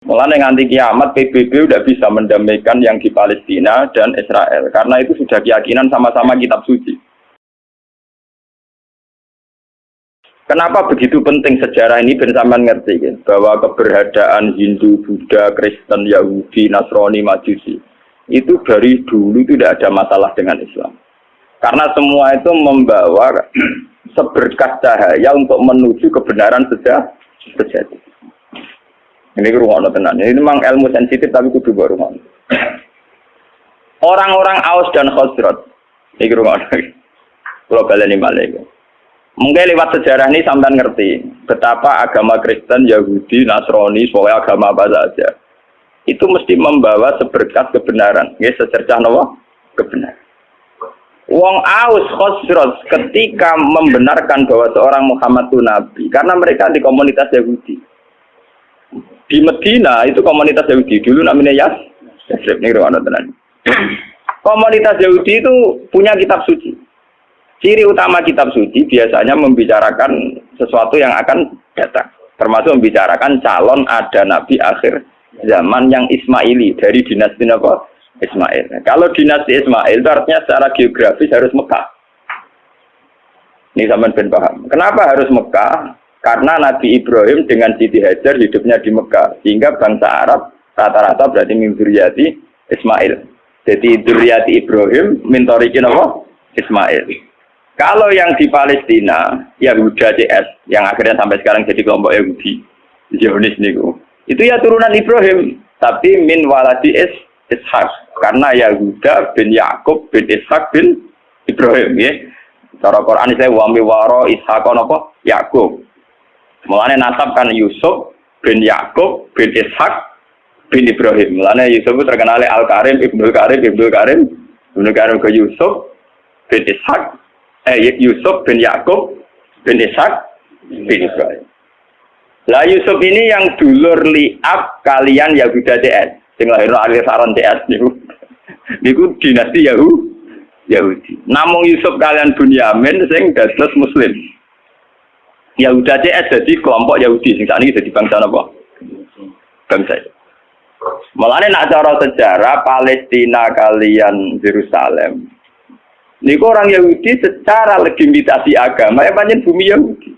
Mulanya nganti kiamat PBB udah bisa mendamaikan yang di Palestina dan Israel karena itu sudah keyakinan sama-sama kitab suci. Kenapa begitu penting sejarah ini bersamaan ngerti ya? bahwa keberadaan Hindu, Buddha, Kristen, Yahudi, Nasrani, Majusi itu dari dulu tidak ada masalah dengan Islam. Karena semua itu membawa seberkas cahaya untuk menuju kebenaran sejati. Ini rumah tenan. Ini memang ilmu sensitif tapi kudu baru Orang-orang Aus dan Khosrot. Ini rumah Kalau kalian ini Mungkin lewat sejarah ini sampai ngerti betapa agama Kristen, Yahudi, Nasrani, soalnya agama apa saja itu mesti membawa seberkas kebenaran. Ya, secercah nawa kebenaran. Wong Aus Khosrot ketika membenarkan bahwa seorang Muhammad itu nabi karena mereka di komunitas Yahudi di Medina itu komunitas Yahudi dulu namanya Yas Yasrib nih tenan. Komunitas Yahudi itu punya kitab suci. Ciri utama kitab suci biasanya membicarakan sesuatu yang akan datang, termasuk membicarakan calon ada nabi akhir zaman yang Ismaili dari dinasti apa? Ismail. Kalau dinasti Ismail itu artinya secara geografis harus Mekah. Ini sama ben paham. Kenapa harus Mekah? Karena Nabi Ibrahim dengan Siti Hajar hidupnya di Mekah. Sehingga bangsa Arab rata-rata berarti mimpuriati Ismail. Jadi Duriati Ibrahim mintorikin apa? Ismail. Kalau yang di Palestina, Yahuda CS, yang akhirnya sampai sekarang jadi kelompok Yahudi, Zionis niku. Itu ya turunan Ibrahim, tapi min waladi is Ishak. Karena Yahuda bin Yakub bin Ishak bin Ibrahim ya. Cara Quran saya wami waro Ishak apa? Yakub. Mulane nasab kan Yusuf bin Yakub bin Ishak bin Ibrahim. Mulane Yusuf itu terkenal Al Karim, Ibnu Karim, Ibnu Karim, Ibnu Karim ke Yusuf bin Ishak, eh Yusuf bin Yakub bin Ishak bin Ibrahim. Lah Yusuf ini yang dulur liab kalian Yahuda CS. Sing lahir alir saron CS niku. Niku dinasti Yahudi. Yahudi. Namung Yusuf kalian Bunyamin sing dados muslim. Yahuda CS jadi kelompok Yahudi sing saat ini jadi bangsa apa? Bangsa. Malah nak cara sejarah Palestina kalian Yerusalem. Niku orang Yahudi secara legitimasi agama ya banyak bumi Yahudi.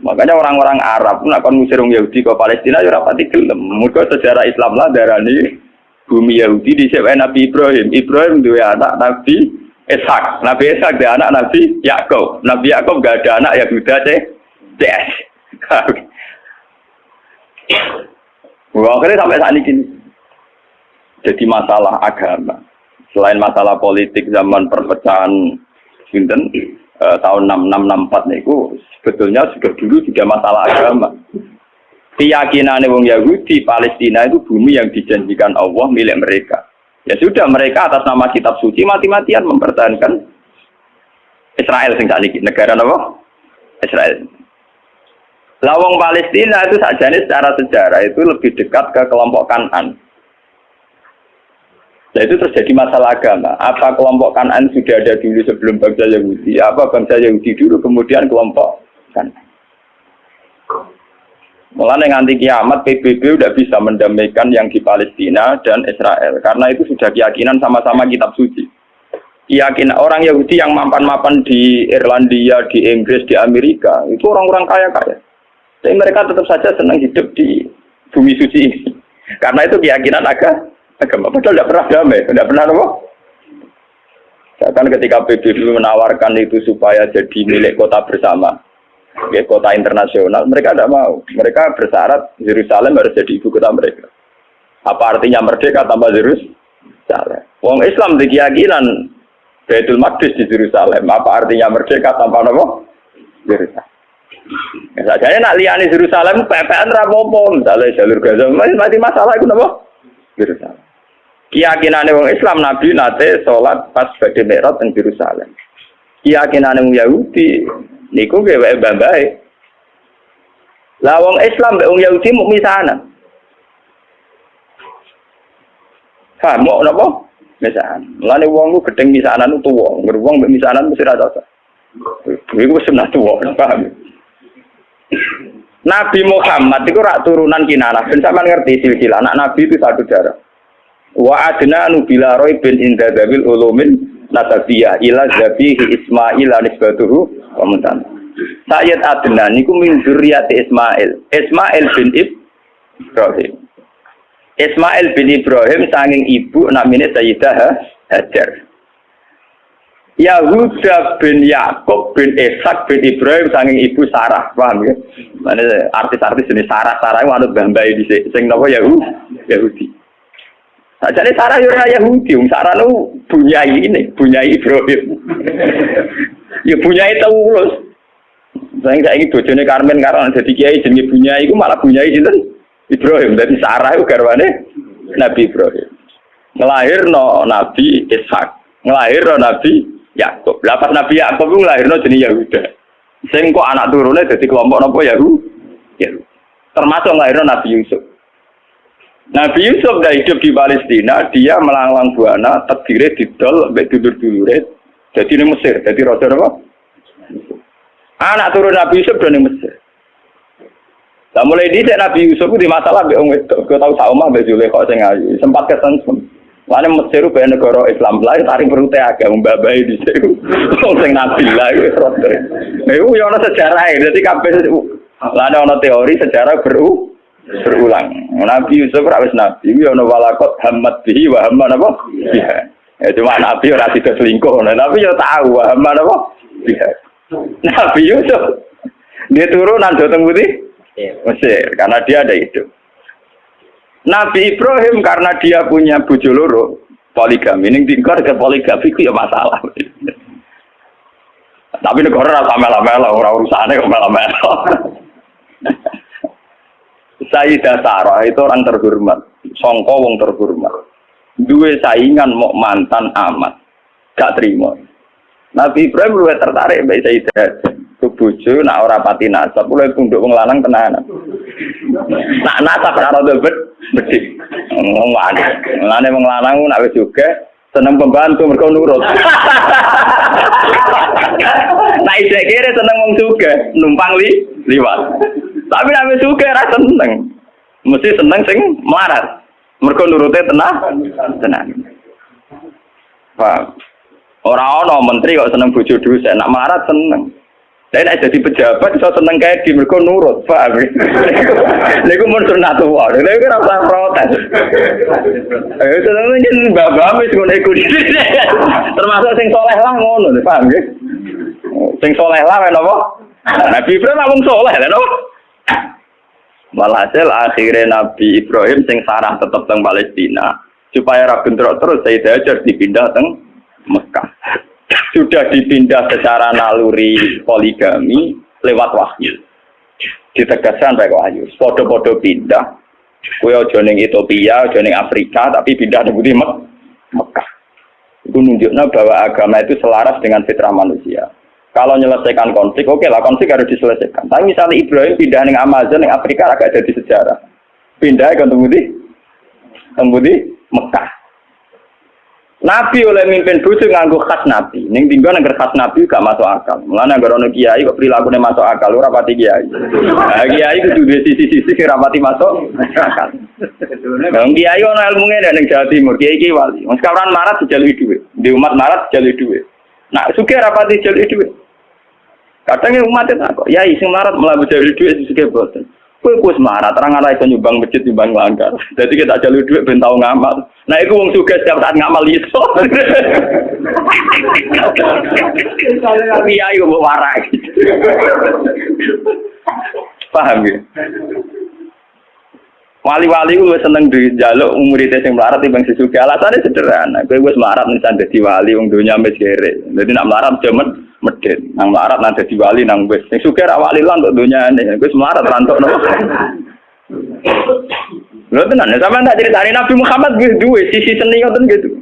Makanya orang-orang Arab pun akan ngusir Yahudi ke Palestina ya rapati gelem. Muka sejarah Islam lah darah ini bumi Yahudi di Nabi Ibrahim. Ibrahim dua anak Nabi Ishak. Nabi Ishak dia anak Nabi Yakub. Nabi Yakub gak ada anak Yahuda deh. Des. Wah, akhirnya sampai saat ini jadi masalah agama. Selain masalah politik zaman perpecahan Sinten eh, tahun 6664 itu sebetulnya sudah dulu juga masalah agama. Keyakinan wong Yahudi Palestina itu bumi yang dijanjikan Allah milik mereka. Ya sudah mereka atas nama kitab suci mati-matian mempertahankan Israel sing sakniki negara apa? Israel. Lawang Palestina itu saja ini secara sejarah itu lebih dekat ke kelompok Kanan. Nah itu terjadi masalah agama. Apa kelompok Kanan sudah ada dulu sebelum bangsa Yahudi? Apa bangsa Yahudi dulu kemudian kelompok Kanan? Mulanya nganti kiamat PBB udah bisa mendamaikan yang di Palestina dan Israel karena itu sudah keyakinan sama-sama kitab suci. Keyakinan orang Yahudi yang mapan-mapan di Irlandia, di Inggris, di Amerika itu orang-orang kaya-kaya. Tapi mereka tetap saja senang hidup di bumi suci ini. Karena itu keyakinan agama. Agama padahal tidak pernah damai, tidak pernah apa? Bahkan ketika PBB menawarkan itu supaya jadi milik kota bersama, ya, kota internasional, mereka tidak mau. Mereka bersyarat Yerusalem harus jadi ibu kota mereka. Apa artinya merdeka tanpa Yerusalem? Wong Islam di keyakinan Baitul Maqdis di Yerusalem. Apa artinya merdeka tanpa apa? Yerusalem. Ya, saja nak liani Yerusalem, PPN rapopo, misalnya jalur Gaza, mati masalah itu apa? Yerusalem. Keyakinan orang Islam Nabi nate sholat pas badhe di Yerusalem. Keyakinan orang Yahudi Niku ge wae. Lah wong Islam mbek wong Yahudi muk misanan. Ha, mau napa? Misanan. Mulane wong ku gedeng misanan ku tuwa, wong mbek misanan mesti ra cocok. Iku sunah tuwa, paham? Nabi Muhammad itu rak turunan kinanah. Ben sampean ngerti silsilah anak Nabi itu satu darah. Wa adna nubila roy bin inda dabil ulumin nasabiyah ila zabihi Ismail anisbatuhu wa muntan. Sayyid Adnan niku min zurriyati Ismail. Ismail bin Ibrahim. Ismail bin Ibrahim sanging ibu namanya Sayyidah Hajar. Yahuda bin Yakub bin Ishak bin Ibrahim sanging ibu Sarah, paham ya? Mana artis-artis ini Sarah, Sarah itu anut bambai di sing Yahudi, Yahudi. Nah, jadi Sarah yo Yahudi, wong Sarah nu bunyai ini, bunyai Ibrahim. ya bunyai Taulus. Saya nggak ingin bojone Karmen karena jadi kiai jenenge bunyai, itu malah bunyai sinten Ibrahim. Jadi Sarah itu garwane Nabi Ibrahim. Ngelahir no Nabi Ishak, ngelahir no Nabi Yakub. Lah pas Nabi Yakub ku lahirno jeneng Yahuda. Sing kok anak turune dadi kelompok napa Yahudi. Termasuk lahirno Nabi Yusuf. Nabi Yusuf dah hidup di Palestina, dia melanglang buana, terdiri didol, sampai dulur-dulure, jadi di Mesir, jadi raja apa? Anak turun Nabi Yusuf dari Mesir. Nah mulai di Nabi Yusuf itu masalah, gue tahu sama Mbak Zulekho sing ayu, sempat kesensem. Mana Mesir itu negara Islam lah, tarik perut agak membabai di situ. Sing nabi lah itu rote. Itu yang sejarah ya, jadi kabeh lah ada teori sejarah beru berulang. Nabi Yusuf rawis nabi, itu ono walakot hamad bihi wa hamad apa? Iya. Ya cuma nabi ora tidak selingkuh, nah, nabi ya tahu wa hamad apa? Iya. Nabi Yusuf dia turun nanti Putih Mesir karena dia ada hidup. Nabi Ibrahim karena dia punya bojo loro poligami ini tinggal ke poligami itu ya masalah. Tapi negara rasa mela-mela, orang urusannya kok mela-mela. Sayyidah Sarah itu orang terhormat, songko wong terhormat. Dua saingan mau mantan amat, gak terima. Nabi Ibrahim lebih tertarik mbak Sayyidah bojo nak ora pati nasab mulai punduk wong lanang tenanan. Nak nasab ora rada bet bedik. Ngomong wae. Mulane wong lanang nak wis juga seneng pembantu mergo nurut. Nah isek kere seneng wong juga numpang li liwat. Tapi nek wis juga ora seneng. Mesti seneng sing melarat. Mergo nurute tenah tenang. Pak, Orang ono menteri kok seneng bojo dosen, nak melarat seneng. Lain aja jadi pejabat bisa seneng kayak di mereka nurut, paham? Niku mun sunat. Lha iku ora usah protes. Eh seneng nyen bapak wis ngono iku. Termasuk sing soleh lah ngono, paham ya? Sing soleh lah napa? Nabi Ibrahim wong soleh lho napa? Walhasil akhirnya Nabi Ibrahim sing sarah tetep teng Palestina supaya ra bentrok terus saya Hajar dipindah teng Mekah sudah dipindah secara naluri poligami lewat wahyu. Ditegaskan baik wahyu. Podo-podo pindah. Kue ojo Ethiopia, ojo Afrika, tapi pindah di Mek Mekah. Itu nunjuknya bahwa agama itu selaras dengan fitrah manusia. Kalau menyelesaikan konflik, oke lah konflik harus diselesaikan. Tapi misalnya Ibrahim pindah ning Amazon, ning Afrika agak jadi sejarah. Pindah ke tunggu di, tunggu di Mekah. Nabi oleh mimpin bujuk nganggo khas Nabi. Ning tinggal negara khas Nabi gak masuk akal. Mulane negara ono kiai kok prilakune masuk akal ora pati kiai. Nah, kiai kudu duwe sisi-sisi kira pati masuk akal. Nah, kiai ono ilmune ning Jawa Timur, kiai kiai wali. Sekarang marat dijalui dhuwit. Di umat marat dijalui dhuwit. Nah, sugih ora pati dijalui dhuwit. Kadang umat itu kok, ya sing marat malah dijalui dhuwit sugih boten. Kue kus marah, terang arah itu nyumbang masjid nyumbang langgar. Jadi kita jalur duit ben tau ngamal. Nah itu wong suka setiap saat ngamal iso. Iya mau marah. Paham ya? Wali-wali gue seneng di jaluk muridnya yang melarat bang sesuka. Alasannya sederhana. Gue gue semarat nih jadi wali, wong dunia mesire. Jadi nak melarat cuman medit. Nang larat nang dadi wali nang wis. Sing sugih ra wali untuk donyane wis melarat rantuk no Lho tenan. Sampean tak critani Nabi Muhammad wis duwe sisi seni ngoten gitu.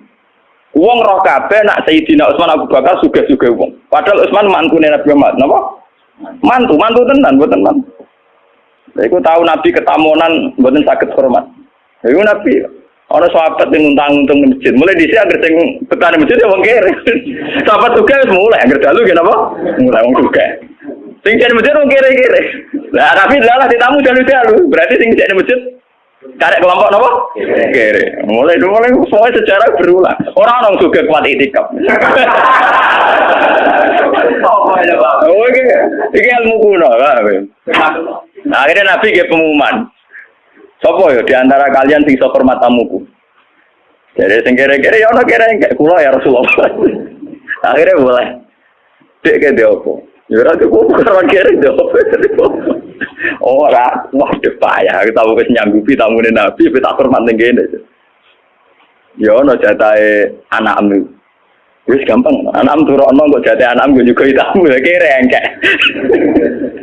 Wong roh kabeh nak Sayyidina Utsman Abu Bakar sugih-sugih wong. Padahal Utsman mantune Nabi Muhammad. Napa? Mantu mantu tenan mboten mantu Iku tahu Nabi ketamonan mboten saged hormat. Iku Nabi Orang sahabat yang ngutang untung masjid. Mulai di sini agar sing petani masjid ya wong kere. sahabat juga mulai agar dalu apa? Mulai wong juga. Sing jadi masjid wong kere-kere. Lah Nabi lalah ditamu dalu-dalu. Berarti sing jadi masjid Karek kelompok nopo? Kere. Mulai dulu mulai semua sejarah berulang. Orang orang juga kuat itikaf. Oh, ini, ini ilmu kuno, lah. Nah, akhirnya Nabi ke pengumuman. Sopo ya di antara kalian sing sok hormat tamuku. Jadi sing kere-kere ya ono kere kayak kula ya Rasulullah. akhirnya boleh. Dek ke dia opo. Ya ora kok karo kere dia opo. Ora, de payah kita wis nyanggupi tamune Nabi tapi tak hormat ning kene. Ya ono jatahe anakmu. Wis gampang, anakmu turokno kok jatahe anakmu juga tamu ya kere engkek.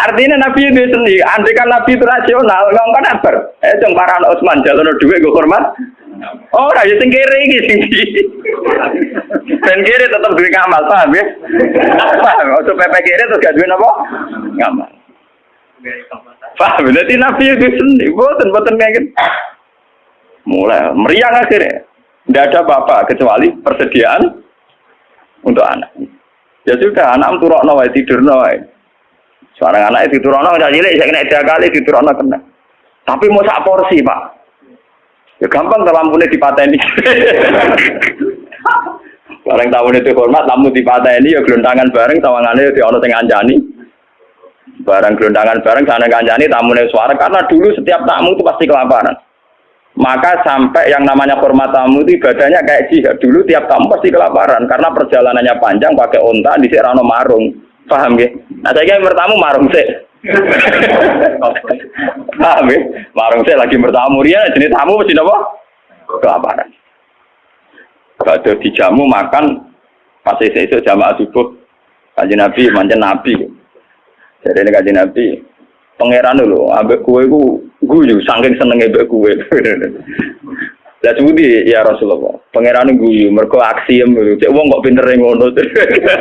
Artinya Nabi itu sendiri, andai kan Nabi itu rasional, nggak kan apa? Eh, jeng para Utsman jalan duit gue hormat. Oh, raja sing kiri iki sing tetap duwe ngamal, paham ya? Paham, untuk PP kiri terus gak duwe apa? Ngamal. Paham, berarti Nabi itu sendiri, boten boten gitu. Mulai meriang akhirnya. Tidak ada apa-apa kecuali persediaan untuk anak. Ya sudah, anak turun nawai tidur nawai. Seorang anak itu turun nawai cilik, saya kena tiga kali turun kena. Tapi mau sak porsi pak. Ya gampang kalau lampunya dipateni. Bareng tamu itu hormat, tamu dipateni ya gelontangan bareng, tawangannya ya di ono sing anjani. Barang gelontangan bareng sana kanjani tamunya suara karena dulu setiap tamu itu pasti kelaparan. Maka sampai yang namanya hormat tamu itu ibadahnya kayak jihad. Dulu tiap tamu pasti kelaparan karena perjalanannya panjang pakai onta di rano marung. Paham ya? Nah saya kira bertamu marung sih. Paham ya? Marung saya lagi bertamu dia jenis tamu mesti apa? Kelaparan. Ada dijamu makan pas itu jamaah subuh kaji nabi manjan nabi. Jadi ini kaji nabi pangeran dulu ambek kue ku guyu saking senengnya ambek kue. Lah di ya Rasulullah. Pangeran guyu mergo aksiem lho. Cek wong kok pinter ngono.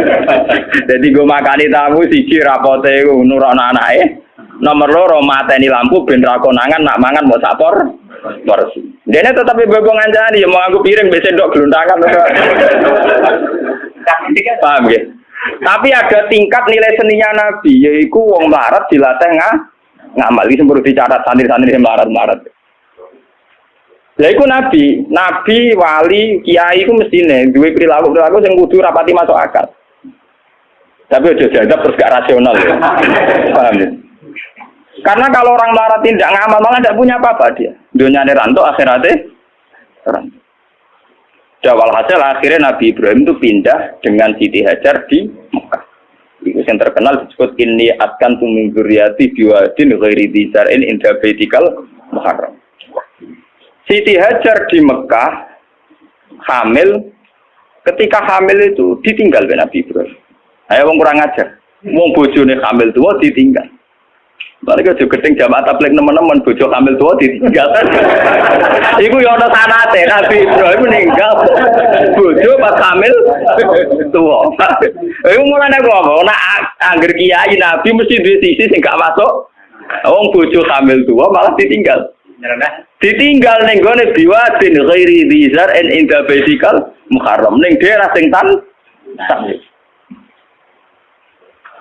Jadi gue makani tamu siji rapote nurono anake. Nomor loro mateni lampu ben ra konangan nak mangan mau sapor porsi. Dene tetapi bebo ngancani ya mau aku piring besok dok gelundangan. Paham ya? Tapi ada tingkat nilai seninya Nabi, yaitu wong larat dilatih ngah ngamal. Ini semburu dicatat santri-santri yang larat-larat. Lah iku nabi, nabi, wali, kiai iku mestine duwe perilaku-perilaku sing kudu rapati masuk akal. Tapi aja jadab terus gak rasional ya. Paham ya? Karena kalau orang melarat tidak ngamal malah tidak punya apa-apa dia. Dunia ranto akhiratnya ranto. Ya, walhasil akhirnya Nabi Ibrahim itu pindah dengan Siti Hajar di Mekah. Itu yang terkenal disebut ini akan tumingguryati biwadin ghairi disar'in indah baitikal muharram. Siti Hajar di Mekah hamil, ketika hamil itu ditinggal oleh Nabi Ibrahim. Ayo kurang ajar. Wong bojone hamil tua ditinggal. Mereka juga gedeng jamaah tablik teman-teman bojo hamil tua ditinggal. Iku ya ana sanate Nabi Ibrahim meninggal. Bojo pas hamil tua. Iku mulane ngomong nak angger kiai Nabi mesti duwe sisi sing gak masuk. Wong bojo hamil tua malah ditinggal. Ditinggal ning gone biwadin ghairi dzar en inda baitikal muharram ning daerah sing tan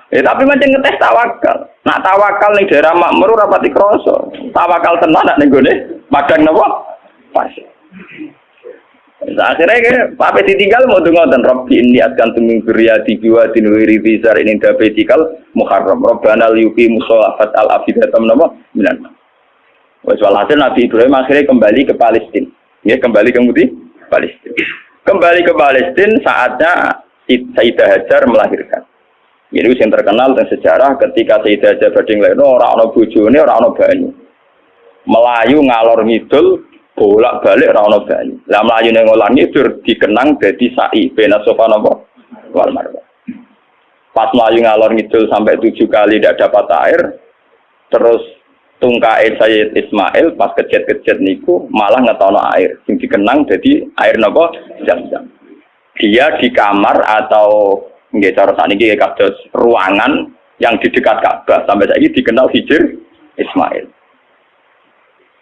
Eh tapi macam ngetes tawakal. Nak tawakal ning daerah makmur pati krasa. Tawakal tenan nak ning gone padang napa? Pas. Akhirnya ke apa ditinggal mau dengar dan Robbi ini akan tuming di jiwa di nuwiri bizar ini dapetikal muharram Robbana liyuki musolafat al afidatam nama minan Wes walhasil Nabi Ibrahim akhirnya kembali ke Palestina. Ya, kembali ke Muti, Palestina. Kembali ke Palestina saatnya Sayyidah Hajar melahirkan. Ini yang terkenal dan sejarah ketika Sayyidah Hajar bading lain orang orang bojone orang orang banyu. Melayu ngalor ngidul bolak balik orang orang banyu. Lah melayu nang ngalor ngidul dikenang jadi sa'i bena sofa nopo wal. Pas melayu ngalor ngidul sampai tujuh kali tidak dapat air, terus tungkae Sayyid Ismail pas kejet-kejet niku malah ngetono air. Sing dikenang jadi air nopo? Jam-jam dia di kamar atau nggih cara sakniki kados ruangan yang di dekat Ka'bah. Sampai saiki dikenal Hijr Ismail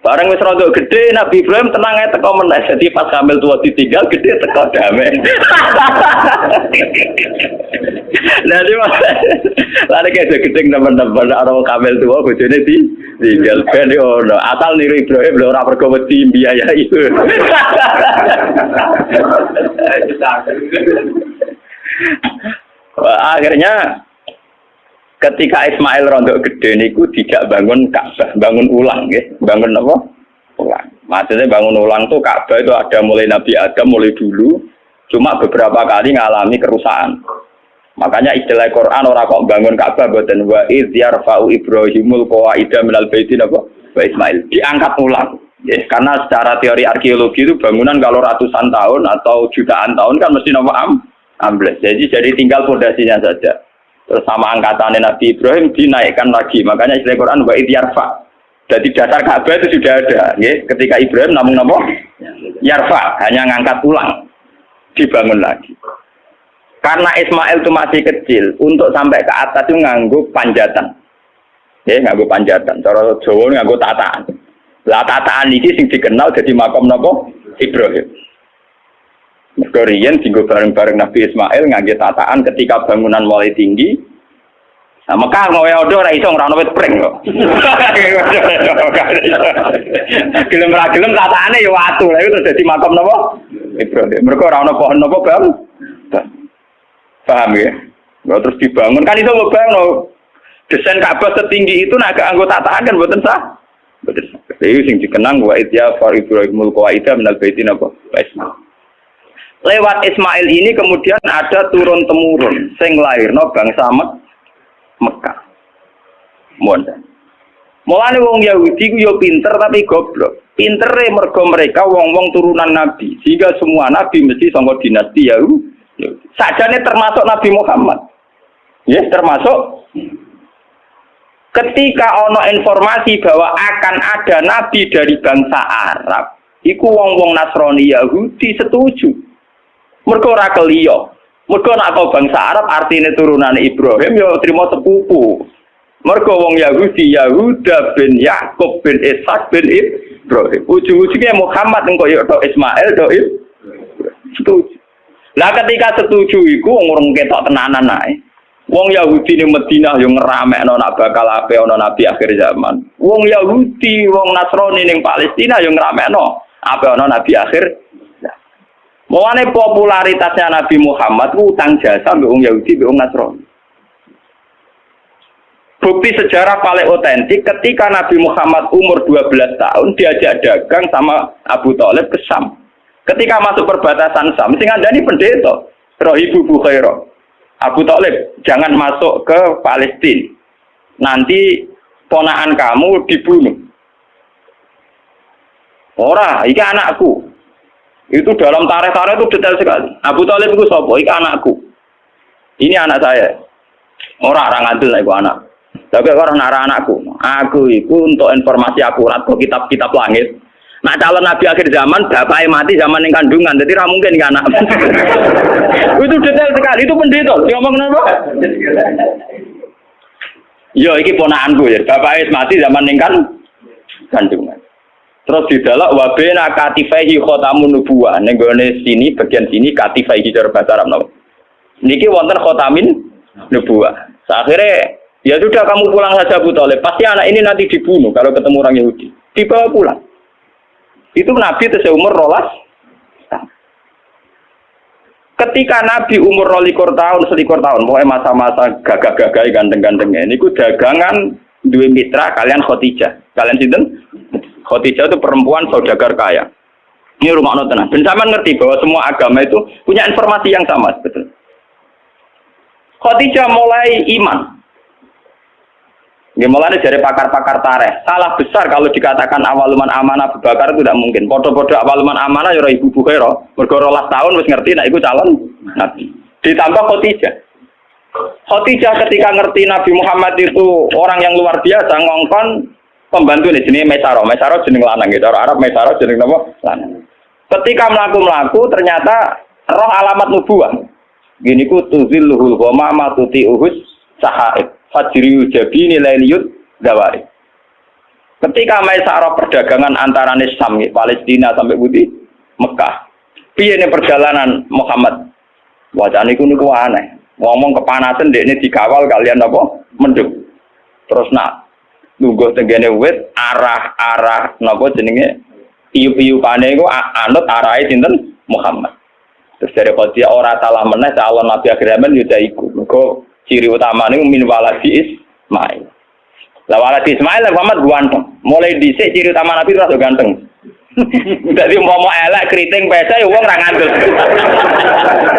Barang wis rada gede Nabi Ibrahim tenang aja teko meneh. Jadi pas hamil tua ditinggal gede teko damai. Nah, cuma lari kayak gedeng teman-teman orang kamel tua bojone di tinggal ben ono. Asal niru Ibrahim lho ora pergo wedi biaya itu. Akhirnya ketika Ismail rontok gede niku tidak bangun Ka'bah, bangun ulang ya. Bangun apa? Ulang. Maksudnya bangun ulang tuh Ka'bah itu ada mulai Nabi Adam mulai dulu, cuma beberapa kali ngalami kerusakan. Makanya istilah Quran orang kok bangun Ka'bah buatan wa id yarfa'u Ibrahimul qawaida minal baitin apa? Wa Ismail diangkat ulang. Ya, karena secara teori arkeologi itu bangunan kalau ratusan tahun atau jutaan tahun kan mesti nama am ambles. Jadi jadi tinggal fondasinya saja. Terus sama angkatan Nabi Ibrahim dinaikkan lagi. Makanya istilah Quran wa yarfa. Jadi dasar Ka'bah itu sudah ada. Ya. Ketika Ibrahim namun nama yarfa hanya ngangkat ulang dibangun lagi. Karena Ismail itu masih kecil, untuk sampai ke atas itu nganggu panjatan. Ya, nganggu panjatan. Cara Jawa nganggu tataan. Lah tataan ini sing dikenal jadi makom nopo Ibrahim. Mergo riyen bareng-bareng Nabi Ismail ngangge tataan ketika bangunan mulai tinggi. Nah, Mekah mau ya ora iso ora ono wit pring kok. Gelem ra gelem tataane ya watu. Lah itu dadi makom napa? Ibrahim. Mergo ora pohon napa, Bang? Paham ya? Nggak terus dibangun kan itu ngebayang no. Desain Ka'bah setinggi itu naga anggota tahan kan buatan sah. Sah. Jadi sing dikenang wa idya far Ibrahimul qawaida minal baitin apa? Ismail. Lewat Ismail ini kemudian ada turun temurun sing lahir no bangsa Mek Mekah. Mohon. Mulane wong Yahudi ku yo pinter tapi goblok. Pintere mergo mereka wong-wong turunan nabi. Sehingga semua nabi mesti sangka dinasti Yahudi. Sajane termasuk Nabi Muhammad. Ya, yes, termasuk ketika ono informasi bahwa akan ada nabi dari bangsa Arab, iku wong-wong Nasrani Yahudi setuju. Mergo ora keliyo. Mergo nak kau bangsa Arab artinya turunan Ibrahim ya terima sepupu. Mergo wong Yahudi Yahuda bin Yakub bin Ishak bin Ibrahim. Ujung-ujungnya Muhammad engko ya Ismail do Setuju. Lah ketika setuju iku wong urung ketok tenanan ae. Wong Yahudi ning Madinah yo ngeramekno nak bakal ape ana nabi akhir zaman. Wong Yahudi, wong Nasrani ning Palestina yo ngeramekno ape ana nabi akhir Mulane popularitasnya Nabi Muhammad utang jasa mbek wong Yahudi mbek wong Nasrani. Bukti sejarah paling otentik ketika Nabi Muhammad umur 12 tahun diajak dagang sama Abu Thalib ke Sam. Ketika masuk perbatasan Sam, sing ini pendeta, Rohibu Bukhairo. Abu Talib, jangan masuk ke Palestina. Nanti ponaan kamu dibunuh. Ora, ini anakku. Itu dalam tarikh-tarikh itu detail sekali. Abu Talib itu sopo, ini anakku. Ini anak saya. Ora orang ngantil itu anak. Tapi orang nara anakku. Aku itu untuk informasi akurat ke kitab-kitab langit. Nah calon nabi akhir zaman bapaknya mati zaman yang kandungan, jadi tidak mungkin kan anak. itu detail sekali, itu pendeta. Dia ngomong kenapa? Yo, ini ponaanku ya. Bapaknya mati zaman yang kan. Terus di dalam wabena katifaihi khotamun nubuah. Nenggone sini bagian sini katifaihi cara bahasa Arab. Niki wonten khotamin nubuah. Akhirnya ya sudah kamu pulang saja Bu Toleh. Pasti anak ini nanti dibunuh kalau ketemu orang Yahudi. Dibawa pulang. Itu Nabi itu seumur rolas. Ketika Nabi umur rolikur tahun, selikur tahun, mulai masa-masa gagah-gagah ganteng-gantengnya, ini ku dagangan dua mitra kalian Khotijah. Kalian sinten? Khotijah itu perempuan saudagar kaya. Ini rumah nonton. Dan sama ngerti bahwa semua agama itu punya informasi yang sama, betul. Khotijah mulai iman. Gimana dari pakar-pakar tareh. Salah besar kalau dikatakan awaluman amanah Abu Bakar itu tidak mungkin. Podo-podo awaluman amanah ya ibu Bukhairo. Bergorolah tahun wis ngerti nah itu calon nabi. Ditambah Khotijah. Khotijah ketika ngerti Nabi Muhammad itu orang yang luar biasa ngongkon pembantu ini jenis Mesaro. Mesaro jenis lanang gitu. Orang Arab Mesaro jenis apa? Lanang. Ketika melaku-melaku ternyata roh alamat nubuah. Gini ku tuzilluhul ghamama tuti uhus sahaib fajri jabini lailiyut dawari. Ketika Maisarah perdagangan antara Nisam, Palestina sampai Budi, Mekah. Piye perjalanan Muhammad? Wajah niku niku aneh. ngomong kepanasan dek ini dikawal kalian apa mendung terus nak nunggu tenggene wit arah arah napa jenenge? Iup iupane iku anut arahe sinten? Muhammad. Terus dari dia ora salah meneh calon nabi akhir zaman yo iku mergo ciri utama ini min waladi Ismail. Lah waladi Ismail Muhammad ganteng. Mulai dhisik ciri utama nabi rada ganteng. Jadi mau elek keriting pesa ya wong ra.